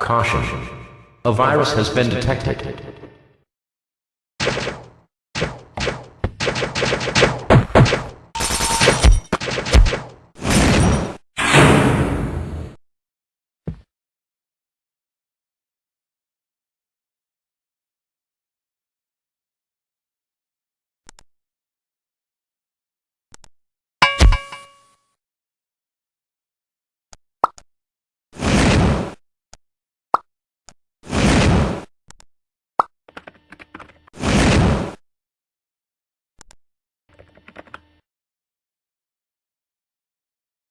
Caution. A virus has been detected.